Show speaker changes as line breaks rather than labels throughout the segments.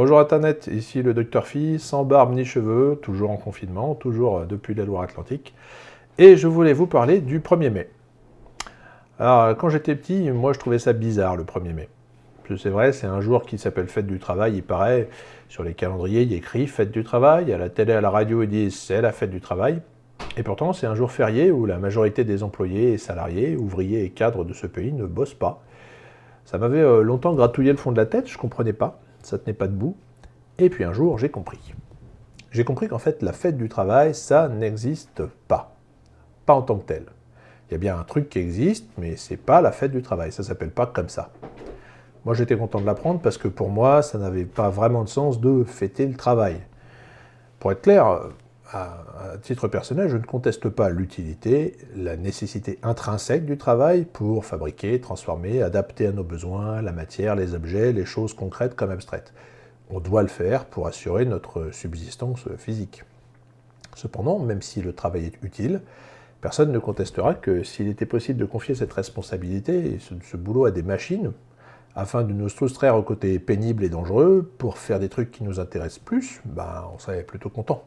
Bonjour Internet, ici le Docteur Phi, sans barbe ni cheveux, toujours en confinement, toujours depuis la Loire-Atlantique. Et je voulais vous parler du 1er mai. Alors, quand j'étais petit, moi je trouvais ça bizarre le 1er mai. C'est vrai, c'est un jour qui s'appelle Fête du Travail, il paraît, sur les calendriers, il écrit Fête du Travail, à la télé, à la radio, ils disent c'est la Fête du Travail. Et pourtant, c'est un jour férié où la majorité des employés et salariés, ouvriers et cadres de ce pays ne bossent pas. Ça m'avait euh, longtemps gratouillé le fond de la tête, je ne comprenais pas, ça tenait pas debout. Et puis un jour, j'ai compris. J'ai compris qu'en fait, la fête du travail, ça n'existe pas. Pas en tant que tel. Il y a bien un truc qui existe, mais c'est pas la fête du travail, ça s'appelle pas comme ça. Moi, j'étais content de l'apprendre parce que pour moi, ça n'avait pas vraiment de sens de fêter le travail. Pour être clair, à, titre personnel, je ne conteste pas l'utilité, la nécessité intrinsèque du travail pour fabriquer, transformer, adapter à nos besoins la matière, les objets, les choses concrètes comme abstraites. On doit le faire pour assurer notre subsistance physique. Cependant, même si le travail est utile, personne ne contestera que s'il était possible de confier cette responsabilité et ce, boulot à des machines, afin de nous soustraire au côté pénible et dangereux, pour faire des trucs qui nous intéressent plus, ben, on serait plutôt content.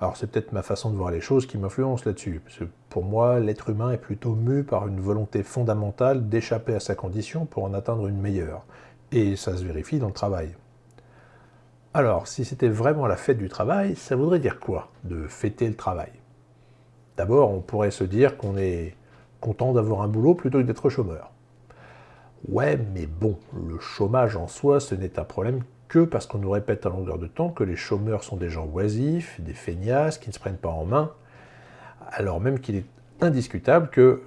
Alors c'est peut-être ma façon de voir les choses qui m'influence là-dessus, pour moi, l'être humain est plutôt mu par une volonté fondamentale d'échapper à sa condition pour en atteindre une meilleure. Et ça se vérifie dans le travail. Alors, si c'était vraiment la fête du travail, ça voudrait dire quoi, de fêter le travail? D'abord, on pourrait se dire qu'on est content d'avoir un boulot plutôt que d'être chômeur. Ouais, mais bon, le chômage en soi, ce n'est un problème que parce qu'on nous répète à longueur de temps que les chômeurs sont des gens oisifs, des feignasses, qui ne se prennent pas en main, alors même qu'il est indiscutable que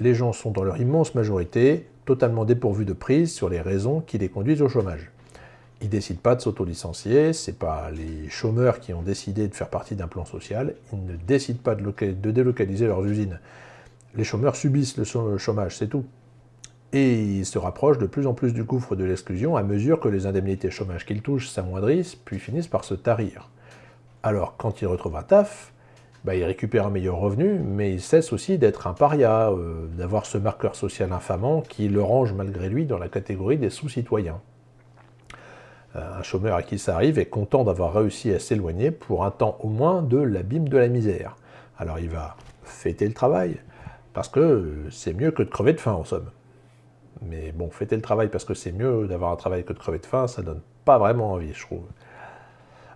les gens sont dans leur immense majorité totalement dépourvus de prise sur les raisons qui les conduisent au chômage. Ils ne décident pas de s'auto-licencier, ce n'est pas les chômeurs qui ont décidé de faire partie d'un plan social, ils ne décident pas de délocaliser leurs usines. Les chômeurs subissent le chômage, c'est tout et il se rapproche de plus en plus du gouffre de l'exclusion à mesure que les indemnités chômage qu'il touche s'amoindrissent, puis finissent par se tarir. Alors, quand il retrouve un taf, bah, il récupère un meilleur revenu, mais il cesse aussi d'être un paria, euh, d'avoir ce marqueur social infamant qui le range malgré lui dans la catégorie des sous-citoyens. Euh, un chômeur à qui ça arrive est content d'avoir réussi à s'éloigner pour un temps au moins de l'abîme de la misère. Alors il va fêter le travail, parce que c'est mieux que de crever de faim en somme. Mais bon, fêter le travail parce que c'est mieux d'avoir un travail que de crever de faim, ça donne pas vraiment envie, je trouve.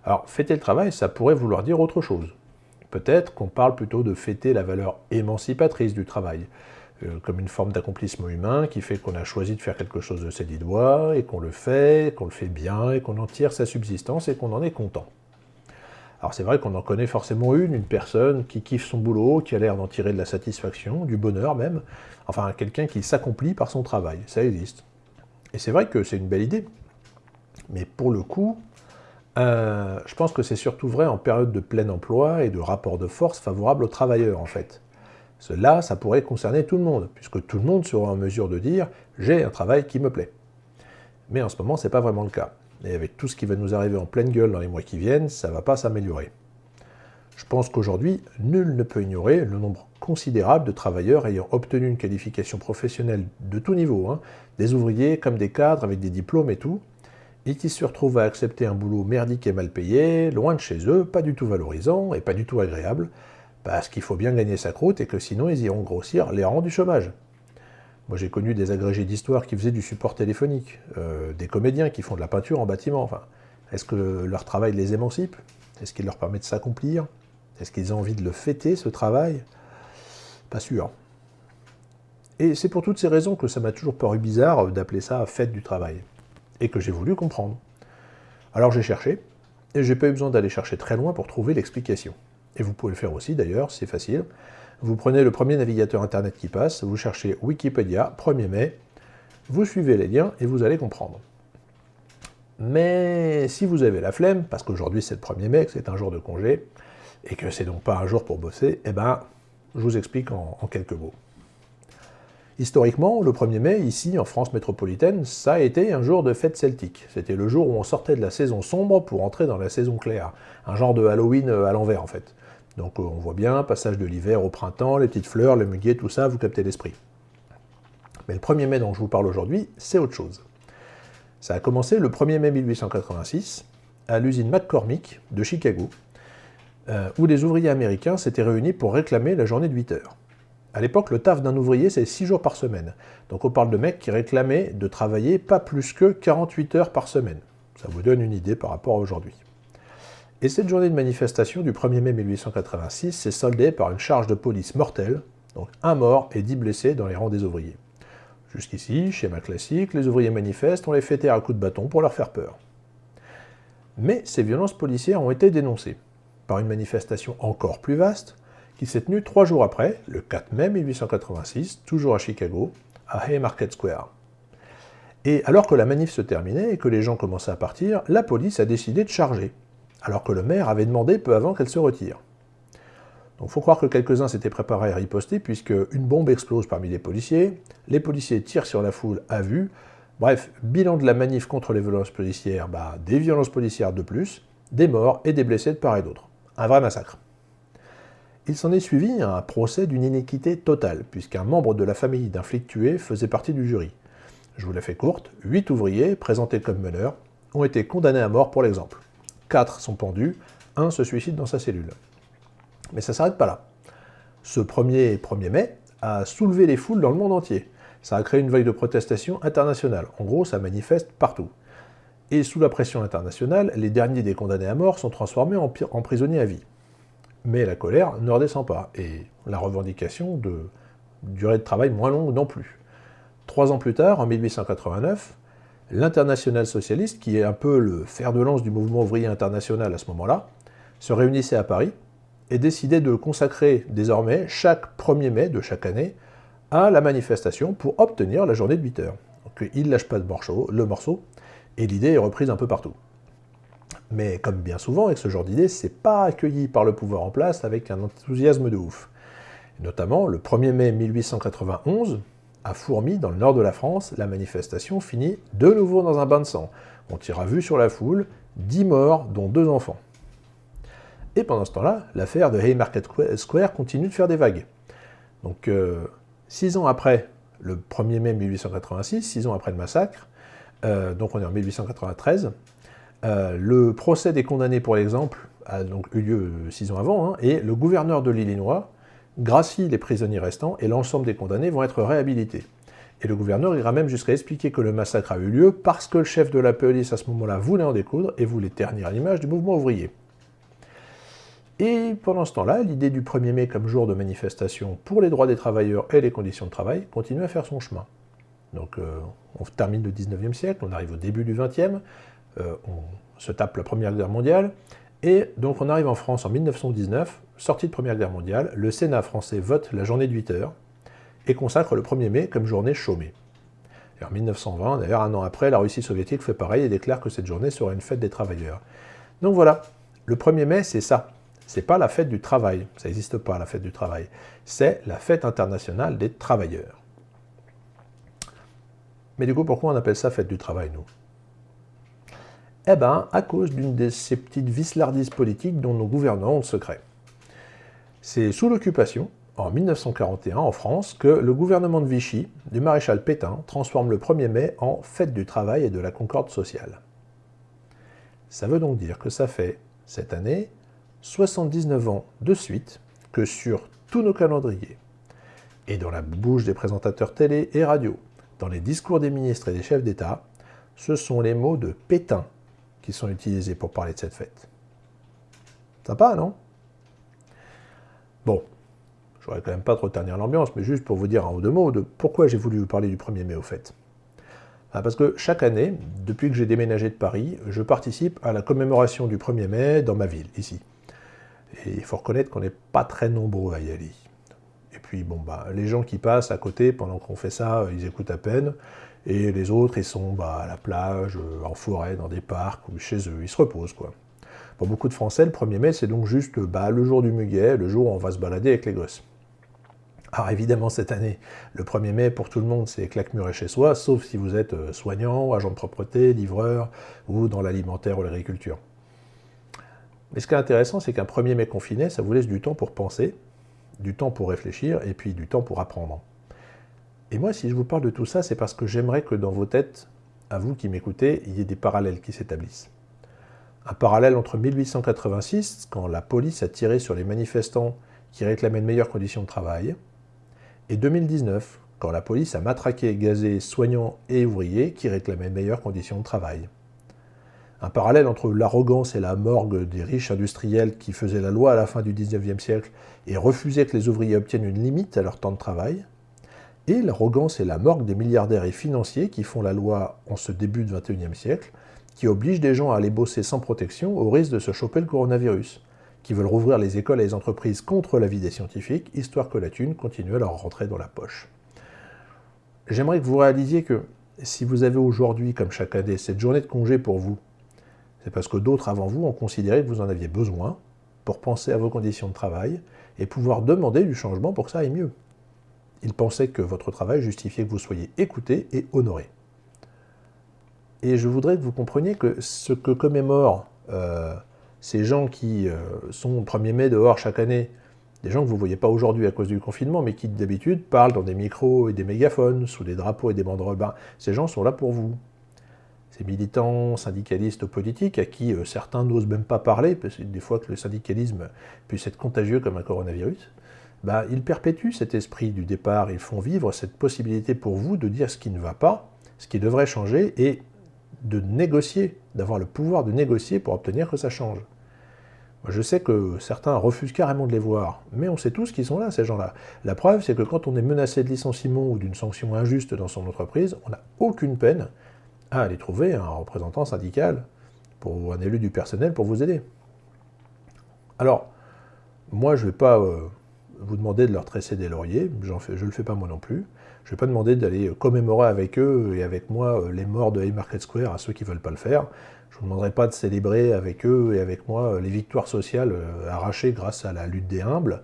Alors, fêter le travail, ça pourrait vouloir dire autre chose. Peut-être qu'on parle plutôt de fêter la valeur émancipatrice du travail, euh, comme une forme d'accomplissement humain qui fait qu'on a choisi de faire quelque chose de ses dix doigts, et qu'on le fait, qu'on le fait bien, et qu'on en tire sa subsistance, et qu'on en est content. Alors c'est vrai qu'on en connaît forcément une, une personne qui kiffe son boulot, qui a l'air d'en tirer de la satisfaction, du bonheur même, enfin quelqu'un qui s'accomplit par son travail, ça existe. Et c'est vrai que c'est une belle idée, mais pour le coup, euh, je pense que c'est surtout vrai en période de plein emploi et de rapport de force favorable aux travailleurs en fait. Cela, ça pourrait concerner tout le monde, puisque tout le monde sera en mesure de dire « j'ai un travail qui me plaît ». Mais en ce moment, ce n'est pas vraiment le cas et avec tout ce qui va nous arriver en pleine gueule dans les mois qui viennent, ça ne va pas s'améliorer. Je pense qu'aujourd'hui, nul ne peut ignorer le nombre considérable de travailleurs ayant obtenu une qualification professionnelle de tout niveau, hein, des ouvriers comme des cadres avec des diplômes et tout, et qui se retrouvent à accepter un boulot merdique et mal payé, loin de chez eux, pas du tout valorisant et pas du tout agréable, parce qu'il faut bien gagner sa croûte et que sinon ils iront grossir les rangs du chômage. Moi, j'ai connu des agrégés d'histoire qui faisaient du support téléphonique, euh, des comédiens qui font de la peinture en bâtiment. Enfin, Est-ce que leur travail les émancipe? Est-ce qu'il leur permet de s'accomplir? Est-ce qu'ils ont envie de le fêter, ce travail? Pas sûr. Et c'est pour toutes ces raisons que ça m'a toujours paru bizarre d'appeler ça « fête du travail », et que j'ai voulu comprendre. Alors j'ai cherché, et j'ai pas eu besoin d'aller chercher très loin pour trouver l'explication. Et vous pouvez le faire aussi d'ailleurs, c'est facile. Vous prenez le premier navigateur internet qui passe, vous cherchez Wikipédia, 1er mai, vous suivez les liens et vous allez comprendre. Mais si vous avez la flemme, parce qu'aujourd'hui c'est le 1er mai, que c'est un jour de congé, et que c'est donc pas un jour pour bosser, eh ben, je vous explique en, en quelques mots. Historiquement, le 1er mai, ici, en France métropolitaine, ça a été un jour de fête celtique. C'était le jour où on sortait de la saison sombre pour entrer dans la saison claire. Un genre de Halloween à l'envers, en fait. Donc euh, on voit bien, passage de l'hiver au printemps, les petites fleurs, le muguet, tout ça, vous captez l'esprit. Mais le 1er mai dont je vous parle aujourd'hui, c'est autre chose. Ça a commencé le 1er mai 1886 à l'usine McCormick de Chicago, euh, où les ouvriers américains s'étaient réunis pour réclamer la journée de 8 heures. À l'époque, le taf d'un ouvrier, c'est 6 jours par semaine. Donc on parle de mecs qui réclamaient de travailler pas plus que 48 heures par semaine. Ça vous donne une idée par rapport à aujourd'hui. Et cette journée de manifestation du 1er mai 1886 s'est soldée par une charge de police mortelle, donc un mort et 10 blessés dans les rangs des ouvriers. Jusqu'ici, schéma classique, les ouvriers manifestent, on les fait taire à coups de bâton pour leur faire peur. Mais ces violences policières ont été dénoncées par une manifestation encore plus vaste, qui s'est tenue trois jours après, le 4 mai 1886, toujours à Chicago, à Haymarket Square. Et alors que la manif se terminait et que les gens commençaient à partir, la police a décidé de charger, alors que le maire avait demandé peu avant qu'elle se retire. Donc faut croire que quelques-uns s'étaient préparés à riposter, puisque une bombe explose parmi les policiers, les policiers tirent sur la foule à vue, bref, bilan de la manif contre les violences policières, bah, des violences policières de plus, des morts et des blessés de part et d'autre. Un vrai massacre. Il s'en est suivi un procès d'une inéquité totale, puisqu'un membre de la famille d'un flic tué faisait partie du jury. Je vous la fais courte, huit ouvriers, présentés comme meneurs, ont été condamnés à mort pour l'exemple. Quatre sont pendus, un se suicide dans sa cellule. Mais ça s'arrête pas là. Ce 1er, 1er mai a soulevé les foules dans le monde entier. Ça a créé une vague de protestation internationale. En gros, ça manifeste partout. Et sous la pression internationale, les derniers des condamnés à mort sont transformés en prisonniers à vie mais la colère ne redescend pas, et la revendication de durée de travail moins longue non plus. Trois ans plus tard, en 1889, l'international socialiste, qui est un peu le fer de lance du mouvement ouvrier international à ce moment-là, se réunissait à Paris et décidait de consacrer désormais chaque 1er mai de chaque année à la manifestation pour obtenir la journée de 8 heures. Donc il ne lâche pas le morceau, et l'idée est reprise un peu partout. Mais comme bien souvent avec ce genre d'idée, c'est pas accueilli par le pouvoir en place avec un enthousiasme de ouf. notamment, le 1er mai 1891, à Fourmi, dans le nord de la France, la manifestation finit de nouveau dans un bain de sang. On tire à vue sur la foule, 10 morts, dont deux enfants. Et pendant ce temps-là, l'affaire de Haymarket Square continue de faire des vagues. Donc, euh, six ans après le 1er mai 1886, six ans après le massacre, euh, donc on est en 1893, euh, le procès des condamnés, pour l'exemple, a donc eu lieu six ans avant, hein, et le gouverneur de l'Illinois gracie les prisonniers restants, et l'ensemble des condamnés vont être réhabilités. Et le gouverneur ira même jusqu'à expliquer que le massacre a eu lieu parce que le chef de la police à ce moment-là voulait en découdre et voulait ternir l'image du mouvement ouvrier. Et pendant ce temps-là, l'idée du 1er mai comme jour de manifestation pour les droits des travailleurs et les conditions de travail continue à faire son chemin. Donc euh, on termine le 19e siècle, on arrive au début du 20e, euh, on se tape la Première Guerre mondiale, et donc on arrive en France en 1919, sortie de Première Guerre mondiale, le Sénat français vote la journée de 8 heures, et consacre le 1er mai comme journée chômée. Et en 1920, d'ailleurs un an après, la Russie soviétique fait pareil et déclare que cette journée sera une fête des travailleurs. Donc voilà, le 1er mai c'est ça, c'est pas la fête du travail, ça n'existe pas la fête du travail, c'est la fête internationale des travailleurs. Mais du coup, pourquoi on appelle ça fête du travail, nous? Eh bien, à cause d'une de ces petites vislardises politiques dont nos gouvernants ont le secret. C'est sous l'occupation, en 1941 en France, que le gouvernement de Vichy, du maréchal Pétain, transforme le 1er mai en fête du travail et de la concorde sociale. Ça veut donc dire que ça fait, cette année, 79 ans de suite que sur tous nos calendriers, et dans la bouche des présentateurs télé et radio, dans les discours des ministres et des chefs d'État, ce sont les mots de Pétain qui sont utilisés pour parler de cette fête. Sympa, non? Bon, je voudrais quand même pas trop ternir l'ambiance, mais juste pour vous dire un ou deux mots de pourquoi j'ai voulu vous parler du 1er mai au fait. Ah, parce que chaque année, depuis que j'ai déménagé de Paris, je participe à la commémoration du 1er mai dans ma ville, ici. Et il faut reconnaître qu'on n'est pas très nombreux à y aller. Et puis, bon, bah, les gens qui passent à côté pendant qu'on fait ça, ils écoutent à peine. Et les autres, ils sont bah, à la plage, euh, en forêt, dans des parcs, ou chez eux, ils se reposent, quoi. Pour beaucoup de Français, le 1er mai, c'est donc juste bah, le jour du muguet, le jour où on va se balader avec les gosses. Alors évidemment, cette année, le 1er mai, pour tout le monde, c'est claque-muret chez soi, sauf si vous êtes euh, soignant, agent de propreté, livreur, ou dans l'alimentaire ou l'agriculture. Mais ce qui est intéressant, c'est qu'un 1er mai confiné, ça vous laisse du temps pour penser, du temps pour réfléchir, et puis du temps pour apprendre. Et moi, si je vous parle de tout ça, c'est parce que j'aimerais que dans vos têtes, à vous qui m'écoutez, il y ait des parallèles qui s'établissent. Un parallèle entre 1886, quand la police a tiré sur les manifestants qui réclamaient de meilleures conditions de travail, et 2019, quand la police a matraqué gazé soignants et ouvriers qui réclamaient de meilleures conditions de travail. Un parallèle entre l'arrogance et la morgue des riches industriels qui faisaient la loi à la fin du 19e siècle et refusaient que les ouvriers obtiennent une limite à leur temps de travail, et l'arrogance et la morgue des milliardaires et financiers qui font la loi en ce début du 21e siècle, qui obligent des gens à aller bosser sans protection au risque de se choper le coronavirus, qui veulent rouvrir les écoles et les entreprises contre l'avis des scientifiques, histoire que la thune continue à leur rentrer dans la poche. J'aimerais que vous réalisiez que si vous avez aujourd'hui, comme chaque année, cette journée de congé pour vous, c'est parce que d'autres avant vous ont considéré que vous en aviez besoin pour penser à vos conditions de travail et pouvoir demander du changement pour que ça aille mieux. Ils pensaient que votre travail justifiait que vous soyez écouté et honoré. Et je voudrais que vous compreniez que ce que commémorent euh, ces gens qui euh, sont au 1er mai dehors chaque année, des gens que vous ne voyez pas aujourd'hui à cause du confinement, mais qui d'habitude parlent dans des micros et des mégaphones, sous des drapeaux et des banderoles, ben, ces gens sont là pour vous ces militants syndicalistes politiques à qui euh, certains n'osent même pas parler, parce que des fois que le syndicalisme puisse être contagieux comme un coronavirus, bah, ils perpétuent cet esprit du départ, ils font vivre cette possibilité pour vous de dire ce qui ne va pas, ce qui devrait changer, et de négocier, d'avoir le pouvoir de négocier pour obtenir que ça change. Je sais que certains refusent carrément de les voir, mais on sait tous qu'ils sont là, ces gens-là. La preuve, c'est que quand on est menacé de licenciement ou d'une sanction injuste dans son entreprise, on n'a aucune peine à aller trouver un représentant syndical pour un élu du personnel pour vous aider. Alors, moi, je ne vais pas euh, vous demander de leur tresser des lauriers, je ne le fais pas moi non plus. Je ne vais pas demander d'aller commémorer avec eux et avec moi euh, les morts de Haymarket Square à ceux qui ne veulent pas le faire. Je ne vous demanderai pas de célébrer avec eux et avec moi euh, les victoires sociales arrachées grâce à la lutte des humbles.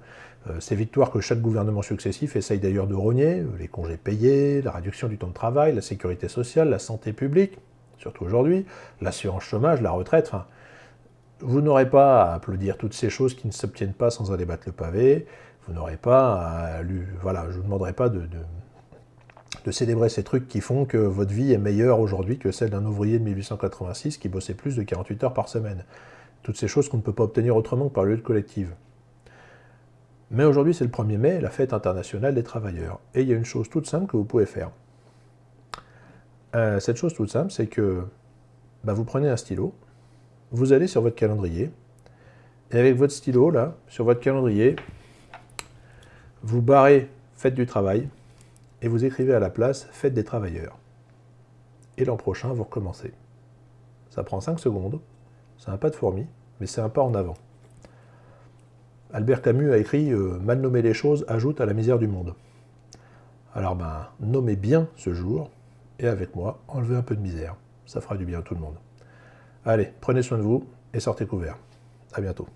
Euh, ces victoires que chaque gouvernement successif essaye d'ailleurs de rogner, euh, les congés payés, la réduction du temps de travail, la sécurité sociale, la santé publique, surtout aujourd'hui, l'assurance chômage, la retraite, enfin, vous n'aurez pas à applaudir toutes ces choses qui ne s'obtiennent pas sans en débattre le pavé, vous n'aurez pas à... Voilà, je vous demanderai pas de, célébrer ces trucs qui font que votre vie est meilleure aujourd'hui que celle d'un ouvrier de 1886 qui bossait plus de 48 heures par semaine. Toutes ces choses qu'on ne peut pas obtenir autrement que par la lutte collective. Mais aujourd'hui, c'est le 1er mai, la fête internationale des travailleurs. Et il y a une chose toute simple que vous pouvez faire. Euh, cette chose toute simple, c'est que bah, vous prenez un stylo, vous allez sur votre calendrier, et avec votre stylo, là, sur votre calendrier, vous barrez Fête du travail, et vous écrivez à la place Fête des travailleurs. Et l'an prochain, vous recommencez. Ça prend 5 secondes, c'est un pas de fourmi, mais c'est un pas en avant. Albert Camus a écrit euh, Mal nommer les choses ajoute à la misère du monde. Alors ben, nommez bien ce jour, et avec moi, enlevez un peu de misère. Ça fera du bien à tout le monde. Allez, prenez soin de vous et sortez couverts. À bientôt.